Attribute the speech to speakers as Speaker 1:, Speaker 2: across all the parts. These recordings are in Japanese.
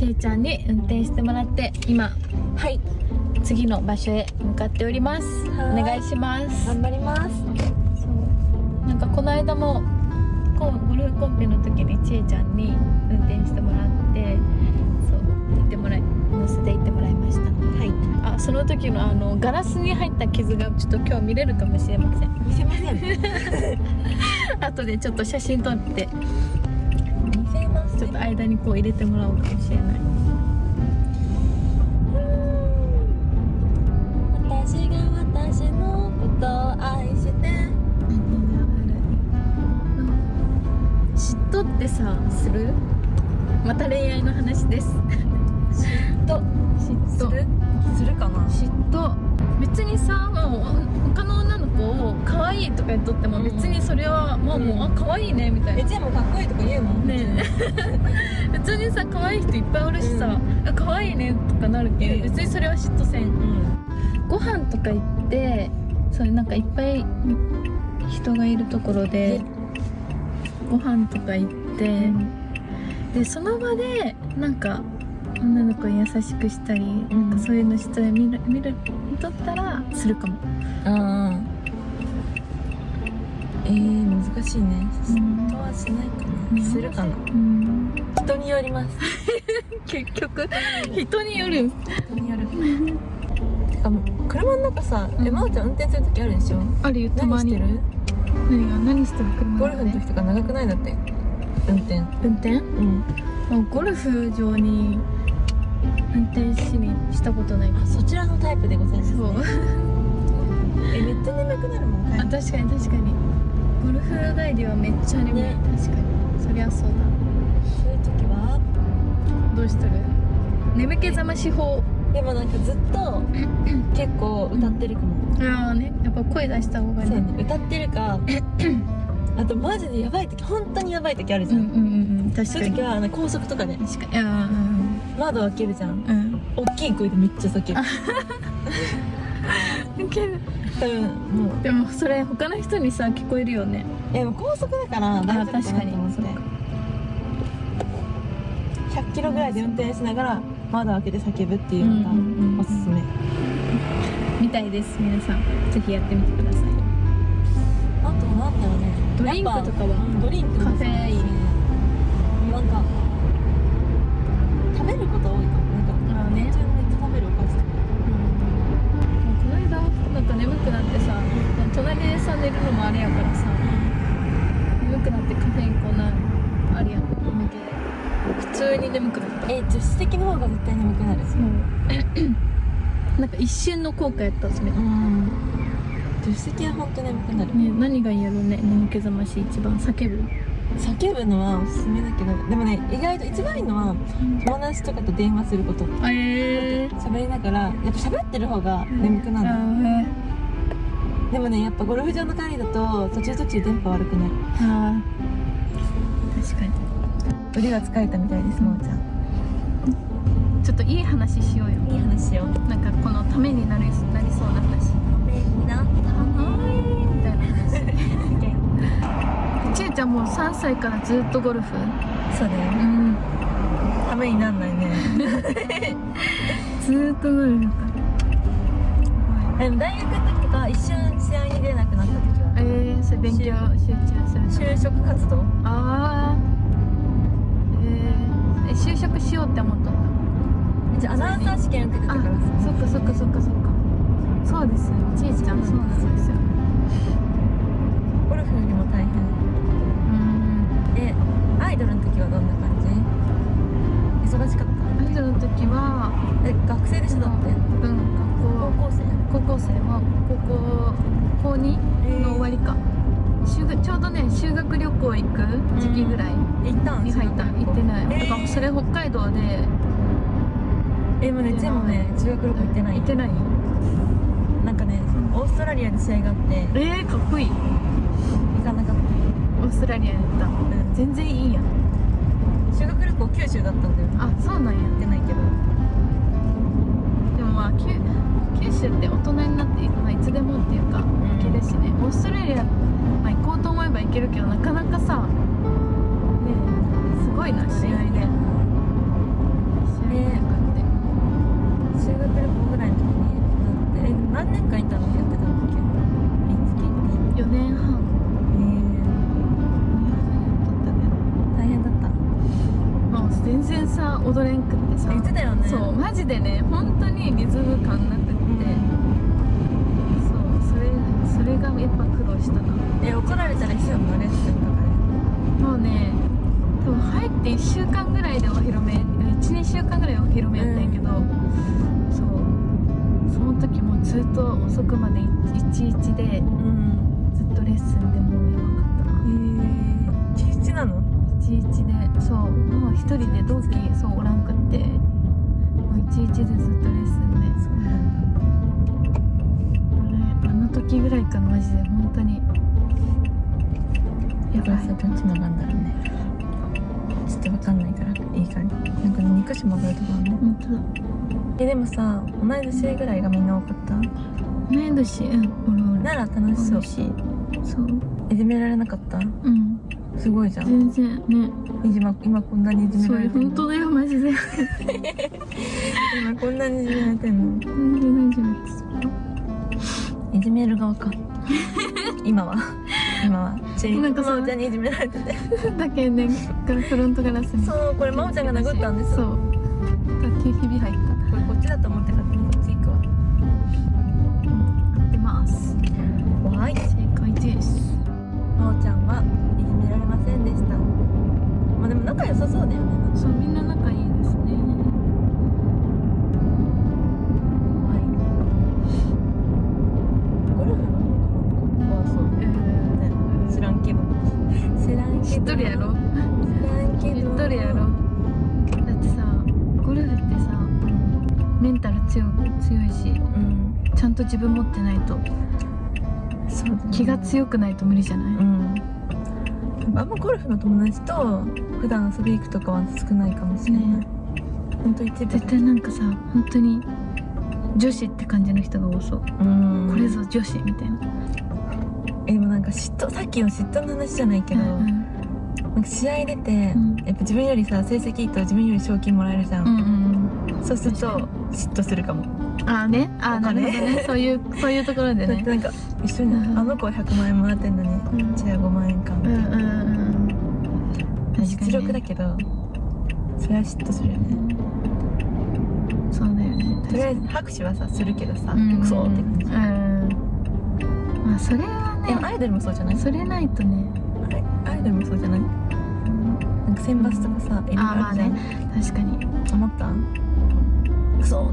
Speaker 1: ちえちゃんに運転してもらって今
Speaker 2: はい。
Speaker 1: 次の場所へ向かっております。お
Speaker 2: はい。
Speaker 1: 願いします。
Speaker 2: 頑張ります。
Speaker 1: そうなんかこの間もこうゴルフコンペの時にちえちゃんに運転してもらってそう行ってもらい乗せて行ってもらいました
Speaker 2: はい。
Speaker 1: あその時のあのガラスに入った傷がちょっと今日見れるかもしれません。
Speaker 2: 見せません。
Speaker 1: 後でちょっと写真撮ってちょっと間にこう入れてもらおうかもしれない。
Speaker 2: 私が私のことを愛して。
Speaker 1: 嫉妬ってさする？また恋愛の話です。
Speaker 2: と
Speaker 1: 嫉妬。
Speaker 2: する？するかな？
Speaker 1: 嫉妬。別にさもう他の女の子をか言っとっても別にそれはもう,、もうあ可愛いねみたいな。
Speaker 2: えちゃんもかっこいいとか言うもん。
Speaker 1: ねえ。別にさ可愛い人いっぱいおるしさ、あ可愛いねとかなるけど別にそれは嫉妬せん。
Speaker 2: うん。
Speaker 1: ご飯とか行ってそれなんかいっぱい人がいるところでご飯とか行って、でその場でなんか女の子に優しくしたり、
Speaker 2: ん。
Speaker 1: なんかそういうのして見る見る見とったらするかも、
Speaker 2: あ難しいね。
Speaker 1: うん
Speaker 2: 嫉妬はしないか
Speaker 1: うん
Speaker 2: な。するかな。
Speaker 1: うん、
Speaker 2: 人によります。
Speaker 1: 結局人による。
Speaker 2: 人による。てかもう車の中さ、
Speaker 1: うん。
Speaker 2: えまおちゃん運転する時あるでしょ？
Speaker 1: あるよ。たまに
Speaker 2: 何してる？
Speaker 1: 何が？何してる？車
Speaker 2: ゴルフの時とか長くない？だって。運転。
Speaker 1: 運転？
Speaker 2: うん。
Speaker 1: もうゴルフ場に運転しにしたことない。
Speaker 2: あそちらのタイプでございます、ね、
Speaker 1: そう。
Speaker 2: えめっちゃ眠くなるもん帰
Speaker 1: あ
Speaker 2: り
Speaker 1: 確かに確かにゴルフ帰りはめっちゃ眠い、
Speaker 2: ね。
Speaker 1: 確かに。そりゃそうだ。
Speaker 2: そういう時は。
Speaker 1: どうしてる？眠気覚まし法。
Speaker 2: でもなんかずっと 結構歌ってるかも、
Speaker 1: ああね。やっぱ声出した方がいい
Speaker 2: ね。歌ってるか あとマジでやばい時本当にやばい時あるじゃん、
Speaker 1: うんうんうんうん。確かに。
Speaker 2: そういう時はあの高速とかで
Speaker 1: 確かに。あ
Speaker 2: 窓開けるじゃん。
Speaker 1: うん。うん
Speaker 2: 大きい声でめっちゃ叫ぶ。
Speaker 1: うんけど
Speaker 2: 多分もう
Speaker 1: でもそれ他の人にさ聞こえるよね。
Speaker 2: でも高速だから大丈夫かなと思って。
Speaker 1: 確かに
Speaker 2: 100キロぐらいで運転しながら窓開けて叫ぶっていうのが
Speaker 1: うんうんうん。
Speaker 2: おすすめ、
Speaker 1: みたいです皆さん。ぜひやってみてください。
Speaker 2: あとなんだろうね。
Speaker 1: ドリンクとかは？
Speaker 2: うんドリンクも
Speaker 1: カフェイン。
Speaker 2: なんか食べること多いかも。なんか
Speaker 1: ああね
Speaker 2: 対眠くなる。
Speaker 1: そう。なんか一瞬の効果やったそれ、ね、
Speaker 2: うん。助手席は本当眠くなる。
Speaker 1: 何がいいやろうね眠気覚まし一番叫ぶ
Speaker 2: 叫ぶのはおすすめだけどでもね意外と一番いいのは友達とかと電話すること。
Speaker 1: あえー、
Speaker 2: 喋りながらやっぱ喋ってる方が眠くなる
Speaker 1: あ
Speaker 2: の、
Speaker 1: ー。
Speaker 2: でもねやっぱゴルフ場の帰りだと途中途中電波悪くなる。
Speaker 1: あー。確かに。
Speaker 2: 腕が疲れたみたいですまおちゃん
Speaker 1: といい話しようよ。
Speaker 2: いい話よ
Speaker 1: なんかこのためになりなりそうな話。
Speaker 2: な
Speaker 1: はい。みたいな話。ちえちゃんもう3歳からずっとゴルフ？
Speaker 2: そうだよ
Speaker 1: うん
Speaker 2: ためになんないね。
Speaker 1: ずーっとゴルフだ。から
Speaker 2: でも大学の時とか一瞬試合に出なくなった時は
Speaker 1: えー、それ勉強集中する
Speaker 2: 就職活動？
Speaker 1: ああえー、え就職しようって思ったんだ
Speaker 2: じゃあアナウンサー試験受けてた
Speaker 1: あ
Speaker 2: から。さ
Speaker 1: そっかそっかそっかそっか。そうですよ。ちえちゃんそうなんですよ。
Speaker 2: ゴルフよりも大変。
Speaker 1: うん。
Speaker 2: えアイドルの時はどんな感じ？忙しかった？
Speaker 1: アイドルの時は
Speaker 2: え学生でしょだって
Speaker 1: うん
Speaker 2: 高校生？
Speaker 1: 高校生は高校高2の終わりか、修学ちょうどね修学旅行行く時期ぐらい
Speaker 2: 行ったん
Speaker 1: に入った。行ってない、
Speaker 2: え
Speaker 1: だからそれ北海道で
Speaker 2: えもうねチェもね修学旅行行ってない。
Speaker 1: 行ってない？
Speaker 2: なんかねオーストラリアで試合があって。
Speaker 1: えー、かっこいい。
Speaker 2: 行かなかっ
Speaker 1: オーストラリアに行った。
Speaker 2: た、うん、
Speaker 1: 全然いいやん。
Speaker 2: 修学旅行九州だったんだよ。ね
Speaker 1: あそうなんや。
Speaker 2: 行ってないけど。
Speaker 1: でもまあ九九州って大人になって、まあ、いつでもっていうか行けるしね。オーストラリア、まあ、行こうと思えば行けるけどなかなかさねえすごいな試合で学
Speaker 2: 旅行ぐらいの時にえ何年間いたのやってたんだっけミンスっ
Speaker 1: て4年半。へ
Speaker 2: え
Speaker 1: ー、大変だった。ね
Speaker 2: 大変だった。
Speaker 1: もう全然さ踊れんくってさ。
Speaker 2: 言ってたよね。
Speaker 1: そうマジでね本当にリズム感なくって、うん、そうそれそれがやっぱ苦労したな。
Speaker 2: え怒られたら一書のれッスンとかで
Speaker 1: もうね多分入って1週間ぐららいでお披露目12週間ぐらいお披露目やったんやけど、うん、時もずっと遅くまで11で
Speaker 2: でうん
Speaker 1: ずっとレッスンでもうやばかったな。
Speaker 2: えー、11なの
Speaker 1: ？11でそう。もう一人で同期そうおらんくってもう11でずっとレッスンで。
Speaker 2: そう
Speaker 1: あれあの時ぐらいかなマジで。本当に。やばい。
Speaker 2: さどっちの番だろうねちょっとわかんないからいい感じ。なんかね2箇所曲がるとこある？ね
Speaker 1: 本当だ。
Speaker 2: えでもさ同い年ぐらいがみんな多かった？
Speaker 1: 同い年うんおる
Speaker 2: なら楽しそう。
Speaker 1: しそう。
Speaker 2: いじめられなかった？
Speaker 1: うん。
Speaker 2: すごいじゃん。
Speaker 1: 全然。ね。
Speaker 2: いじま今こんなにいじめられてんの？
Speaker 1: 本当だよマジで。
Speaker 2: 今こんなにいじめられてんの？
Speaker 1: 全然大丈夫です
Speaker 2: いじめる側か。今は今はちい
Speaker 1: なん。かさ
Speaker 2: まおちゃんにいじめられてて。
Speaker 1: だけねフロントガラスに。
Speaker 2: そうこれまおちゃんが殴ったんです
Speaker 1: そう。だけひび入っ
Speaker 2: こ
Speaker 1: 分持ってないと
Speaker 2: そう
Speaker 1: 気が強くないと無理じゃない、
Speaker 2: うん。あんまゴルフの友達と普段遊び行くとかは少ないかもしれない、
Speaker 1: ね。
Speaker 2: ほんと一部。
Speaker 1: 絶対なんかさ本当に女子って感じの人が多そう、
Speaker 2: うん。
Speaker 1: これぞ女子みたいな、
Speaker 2: えでもなんか嫉妬さっきの嫉妬の話じゃないけど、
Speaker 1: うん
Speaker 2: なんか試合出て、
Speaker 1: うん。
Speaker 2: やっぱ自分よりさ成績いいと自分より賞金もらえるじゃん、
Speaker 1: うんうん
Speaker 2: そうすると嫉妬するかも
Speaker 1: ああねああなるほどね。そういうそういうところでね。
Speaker 2: なんか一緒に、
Speaker 1: うん。
Speaker 2: あの子は100万円もらってんのに、
Speaker 1: うん。
Speaker 2: うちは5万円かみたいな、
Speaker 1: うんうんうん確かに、
Speaker 2: 実力だけどそれは嫉妬するよね、
Speaker 1: そうだよね。
Speaker 2: とりあえず拍手はさするけどさ、
Speaker 1: うん。
Speaker 2: クソって感じ、
Speaker 1: うん。まあそれはね
Speaker 2: アイドルもそうじゃない？
Speaker 1: それないとね。
Speaker 2: アイドルもそうじゃない？なんか選抜とかさいろいろ
Speaker 1: あまあね。確かに。
Speaker 2: 思った？クソ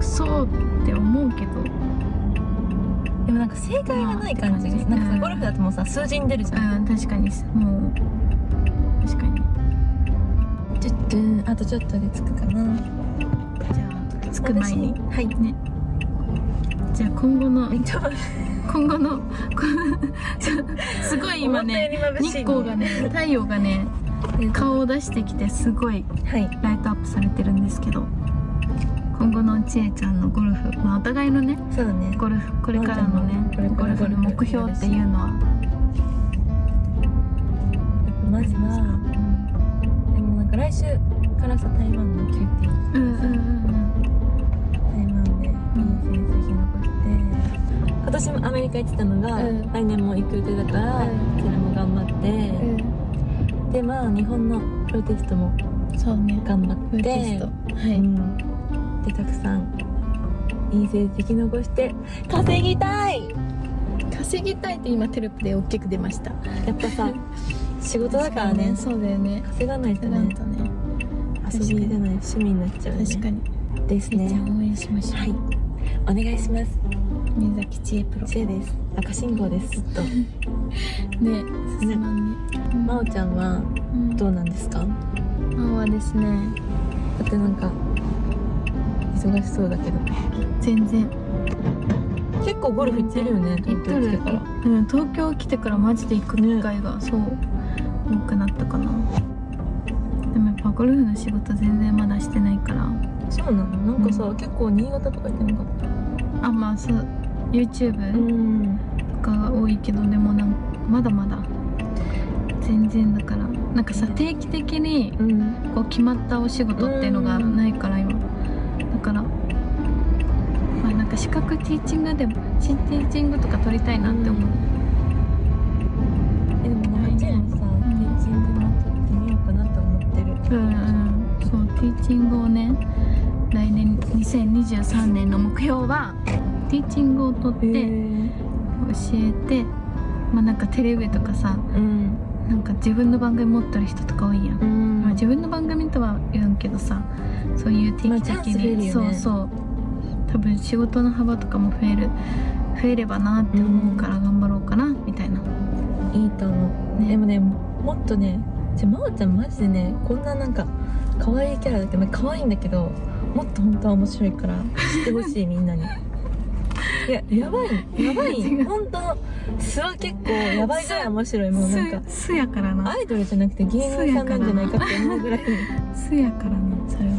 Speaker 1: クソって思うけど。
Speaker 2: でもなんか正解がない感じ。が
Speaker 1: まあ
Speaker 2: なんかさ
Speaker 1: うん
Speaker 2: ゴルフだともうさ数字に出るじゃん。
Speaker 1: うん確かに。もう確かに。
Speaker 2: ちょっとあとちょっとで着くかな。
Speaker 1: じゃあ着く前に。
Speaker 2: 私はい。
Speaker 1: ね。じゃあ今後の今後のこ すごい今ね
Speaker 2: 思ったより眩しい
Speaker 1: 日光がね太陽がね顔を出してきてすごい。ライトアップされてるんですけど今後のちえちゃんのゴルフまあお互いのね
Speaker 2: そうだね。
Speaker 1: ゴルフこれからのね
Speaker 2: これから
Speaker 1: ゴルフの目標っていうのは、
Speaker 2: まずはでもなんか来週からさ台湾の QT
Speaker 1: うんうんうん
Speaker 2: 台湾でいい成績残して今年もアメリカ行ってたのが、
Speaker 1: うん。
Speaker 2: 来年も行く予定だから、
Speaker 1: うん。
Speaker 2: それも頑張って、でまあ日本のプロテストも
Speaker 1: うんそうね。
Speaker 2: 頑張
Speaker 1: プ
Speaker 2: って
Speaker 1: は
Speaker 2: う
Speaker 1: い、
Speaker 2: ん、でたくさんいい成績残して稼ぎたい！
Speaker 1: 稼ぎたいって今テロップで大きく出ました。
Speaker 2: やっぱさ 仕事だからね。
Speaker 1: そうだよね。
Speaker 2: 稼がないとね。
Speaker 1: とね。
Speaker 2: 遊びじゃない。趣味になっちゃうね。
Speaker 1: 確かに。
Speaker 2: ですね。
Speaker 1: ん応援しましょう、
Speaker 2: はい。お願いします。
Speaker 1: 宮崎千恵プロ。
Speaker 2: 知恵です。赤信号です。ずっと。
Speaker 1: ね進まんね。
Speaker 2: 真央ちゃんは
Speaker 1: うん。
Speaker 2: どうなんですか？
Speaker 1: 青はですね。
Speaker 2: だってなんか忙しそうだけど。
Speaker 1: 全然。
Speaker 2: 結構ゴルフ行ってるよね東京来てから。
Speaker 1: うん、東京来てからマジで行く機会が、そう多くなったかな。でもやっぱゴルフの仕事全然まだしてないから。
Speaker 2: そうなの？なんかさ、
Speaker 1: うん。
Speaker 2: 結構新潟とか行ってなかった？
Speaker 1: あまあそう YouTube
Speaker 2: ん。
Speaker 1: とかが多いけどでもなんまだまだ。全然だから。なんかさ定期的に
Speaker 2: うん。
Speaker 1: こう決まったお仕事っていうのがないから今なん。か資格ティーチングでもティーチングとか取りたいなって思う、
Speaker 2: えでもなんかチェーンもさ、ティーチングもちょっと見ようかなと思ってる。
Speaker 1: うんうん。ティーチングをね来年2023年の目標はティーチングを取って教えてまあなんかテレビとかさ
Speaker 2: うん。
Speaker 1: なんか自分の番組持ってる人とか多いやん、
Speaker 2: うん。
Speaker 1: まあ、自分の番組とは言うんけどさそういう定期的
Speaker 2: まあね。
Speaker 1: そうそう多分仕事の幅とかも増える増えればなって思うから頑張ろうかなみたいな。い
Speaker 2: いと思う、
Speaker 1: ね。
Speaker 2: でもねもっとねじゃあ真央ちゃんマジでねこんななんか可愛いキャラだけどまあ可愛いんだけどもっと本当は面白いから知ってほしい みんなに。いややばい。やば
Speaker 1: 違
Speaker 2: いう。本当の素は結構やばいぐらい面白い。もうなんか
Speaker 1: すすやからな。
Speaker 2: アイドルじゃなくて芸人さんなんじゃないかって思うぐらい。
Speaker 1: すやからなそれ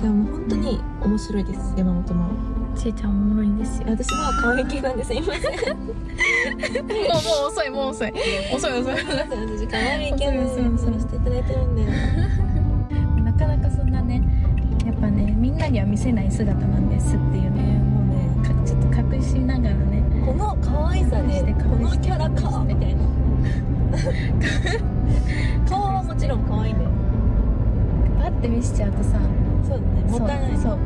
Speaker 1: は
Speaker 2: じゃあもう本当に面白いです。山本真央。
Speaker 1: ちえちゃんおもろいんですよ。
Speaker 2: 私は可愛い系なんですいません。
Speaker 1: もうもう遅いもう遅い。遅い遅い
Speaker 2: 私可愛い。系なんですさせていただいてるんで。
Speaker 1: なかなかそんなねやっぱねみんなには見せない姿なんですっていうね
Speaker 2: もうね
Speaker 1: かちょっと隠しながらね
Speaker 2: この可愛さでこのキャラか。みたいな顔はもちろん可愛いんだよ。
Speaker 1: パッて見せちゃうとさ
Speaker 2: そうだね。もったいない。
Speaker 1: そう。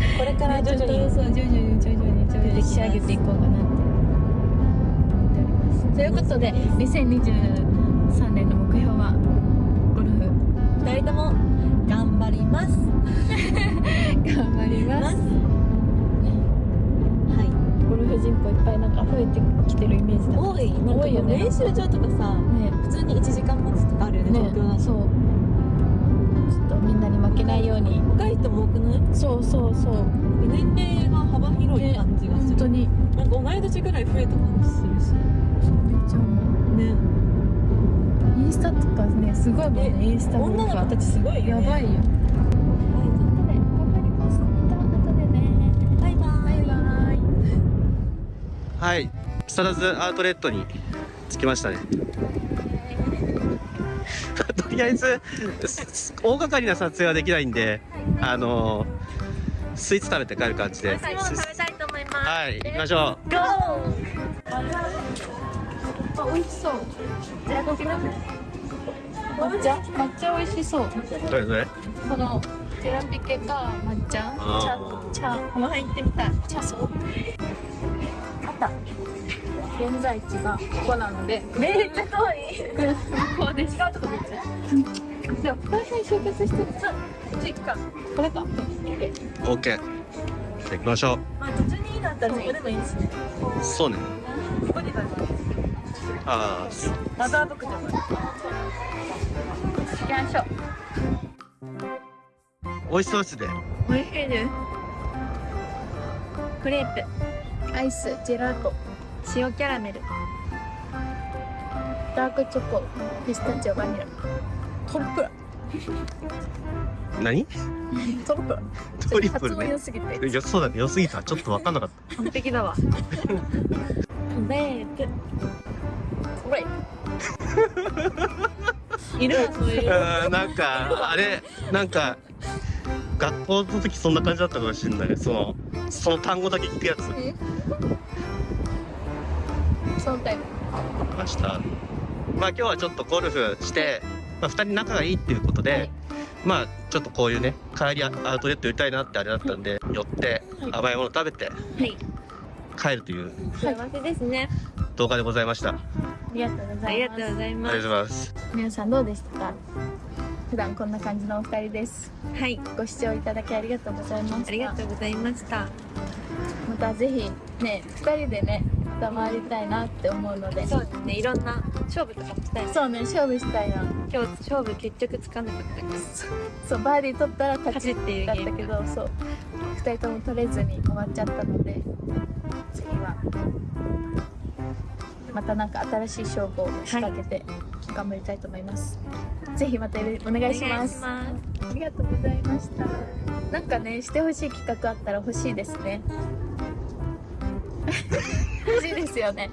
Speaker 2: これから徐々に
Speaker 1: そう徐々に徐々に徐々に仕上げていこうかなって思っておりますということで2023年の目標はゴルフ
Speaker 2: 二人とも頑張ります
Speaker 1: 頑張ります
Speaker 2: は
Speaker 1: ゴルフ人口いっぱいなんか増えてきてるイメージ
Speaker 2: い
Speaker 1: だ
Speaker 2: 多い
Speaker 1: 多いよね
Speaker 2: 練習場とかさ
Speaker 1: ね
Speaker 2: 普通に1時間待つとかあるよね
Speaker 1: ね
Speaker 2: 東京だと
Speaker 1: そううに
Speaker 2: 若い人も多くない？
Speaker 1: そうそうそう。
Speaker 2: 年齢が幅広い感じがする、
Speaker 1: 本当に。
Speaker 2: なんか同い年ぐらい増えた感じするし。
Speaker 1: めっちゃ思
Speaker 2: ね。
Speaker 1: うインスタとかねすごいもんねインスタも
Speaker 2: 女の子たちすごいよね。
Speaker 1: やばいよ。
Speaker 2: はいバイバ
Speaker 1: バイバイ。
Speaker 3: はい。木更津アウトレットに着きましたね。とりあえずす 大掛かりな撮影はできないんで あのスイーツ食べて帰る感じで。
Speaker 2: 食べたいと思います。
Speaker 3: はい行きましょう。
Speaker 2: ゴー
Speaker 1: あ美味しそう。抹茶抹茶美味しそう
Speaker 3: どれどれ？
Speaker 1: このテラピケか抹茶？
Speaker 3: あ
Speaker 1: 茶茶。この辺行ってみたい。茶そうた。現在地がここなので
Speaker 2: めっちゃ遠い。
Speaker 1: ここで違うとこ見て。でもここら辺集結してる。さこっち行くかこれか。
Speaker 3: OK じゃあ行きましょ
Speaker 2: まあ途中にいいなったらそこでもいいしね。
Speaker 3: うそうね。
Speaker 2: ここで食べる
Speaker 3: あ
Speaker 2: マザー牧場まで
Speaker 1: 行きましょう。
Speaker 3: 美味しそうですね。
Speaker 2: 美味しいです。クレープ
Speaker 1: アイスジェラート。
Speaker 2: 塩キャラメル。
Speaker 1: ダークチョコピスタチオバニラ。トリプル。
Speaker 3: 何？
Speaker 1: トリプル。
Speaker 3: トリプル
Speaker 1: 発音
Speaker 3: ね
Speaker 1: 良すぎて。
Speaker 3: よそうだね。良すぎた。ちょっと分かんなかった。
Speaker 2: 完璧だわ。クレープ
Speaker 1: これ。
Speaker 2: いるわそういう。
Speaker 3: なんかあれなんか学校の時そんな感じだったかもしれない。そのその単語だけ聞くやつ
Speaker 1: そのタイプ。
Speaker 3: ました。まあ今日はちょっとゴルフして、まあ、2人仲がいいっていうことで、
Speaker 1: はい。
Speaker 3: まあちょっとこういうね帰りアウトレット寄りたいなってあれだったんで寄って
Speaker 1: はい。
Speaker 3: 甘いもの食べて
Speaker 2: はい。
Speaker 3: 帰るという
Speaker 2: 幸せですね。
Speaker 3: 動画でございました。あ
Speaker 1: ありがとうございます。
Speaker 2: とうございま
Speaker 3: りがとうございます。
Speaker 1: 皆さんどうでしたか？普段こんな感じのお二人です。
Speaker 2: すはい。
Speaker 1: ご視聴いただきありがとうございました。
Speaker 2: ありがとうございました。
Speaker 1: またぜひね二人でね二回りたいなって思うので。
Speaker 2: そうですね。いろんな勝負とかもしたい。な
Speaker 1: そうね勝負したいな。
Speaker 2: 今日勝負結局つかなかったから。
Speaker 1: そうバーディー取ったら勝ち
Speaker 2: っていう
Speaker 1: だったけどそう。二人とも取れずに終わっちゃったので。次はまたなんか新しい勝負を仕掛けて頑張りたいと思います、ぜひまたお願いします。
Speaker 2: お願いします。
Speaker 1: ありがとうございました。なんかねしてほしい企画あったら欲しいですね欲しいですよね。